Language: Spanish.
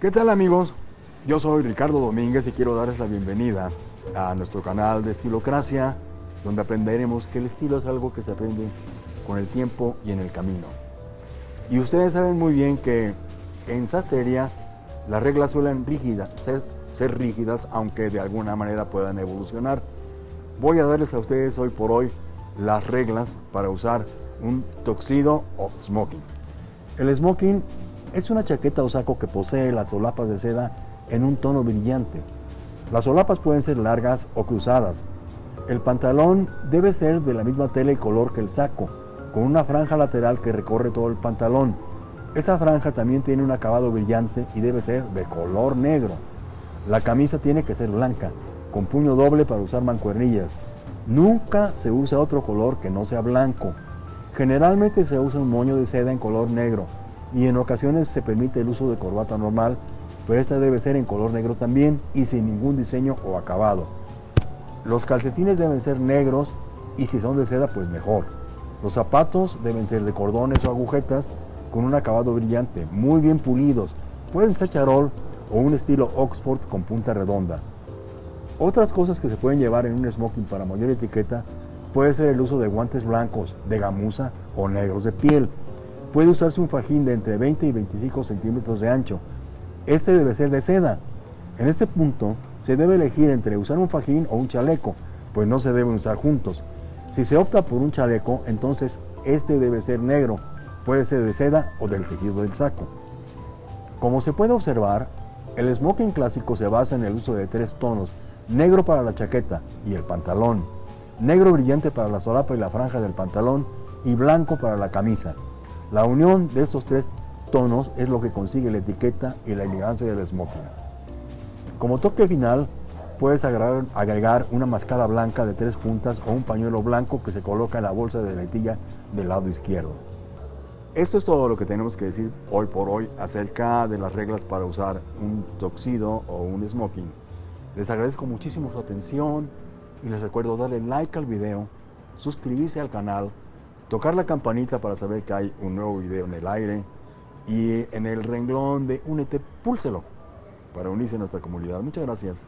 ¿Qué tal amigos? Yo soy Ricardo Domínguez y quiero darles la bienvenida a nuestro canal de Estilocracia, donde aprenderemos que el estilo es algo que se aprende con el tiempo y en el camino. Y ustedes saben muy bien que en sastrería las reglas suelen rígidas, ser, ser rígidas, aunque de alguna manera puedan evolucionar. Voy a darles a ustedes hoy por hoy las reglas para usar un toxido o smoking. El smoking es una chaqueta o saco que posee las solapas de seda en un tono brillante. Las solapas pueden ser largas o cruzadas. El pantalón debe ser de la misma tela y color que el saco, con una franja lateral que recorre todo el pantalón. Esa franja también tiene un acabado brillante y debe ser de color negro. La camisa tiene que ser blanca, con puño doble para usar mancuernillas. Nunca se usa otro color que no sea blanco. Generalmente se usa un moño de seda en color negro y en ocasiones se permite el uso de corbata normal, pero esta debe ser en color negro también y sin ningún diseño o acabado. Los calcetines deben ser negros y si son de seda pues mejor. Los zapatos deben ser de cordones o agujetas con un acabado brillante, muy bien pulidos. Pueden ser charol o un estilo Oxford con punta redonda. Otras cosas que se pueden llevar en un smoking para mayor etiqueta puede ser el uso de guantes blancos, de gamuza o negros de piel. Puede usarse un fajín de entre 20 y 25 centímetros de ancho. Este debe ser de seda. En este punto se debe elegir entre usar un fajín o un chaleco, pues no se deben usar juntos. Si se opta por un chaleco, entonces este debe ser negro, puede ser de seda o del tejido del saco. Como se puede observar, el smoking clásico se basa en el uso de tres tonos, negro para la chaqueta y el pantalón, negro brillante para la solapa y la franja del pantalón y blanco para la camisa. La unión de estos tres tonos es lo que consigue la etiqueta y la elegancia del smoking. Como toque final, puedes agregar, una mascada blanca de tres puntas o un pañuelo blanco que se coloca en la bolsa de letilla del lado izquierdo. Esto es todo lo que tenemos que decir hoy por hoy acerca de las reglas para usar un toxido o un smoking. Les agradezco muchísimo su atención y les recuerdo darle like al video, suscribirse al canal tocar la campanita para saber que hay un nuevo video en el aire y en el renglón de Únete, púlselo para unirse a nuestra comunidad. Muchas gracias.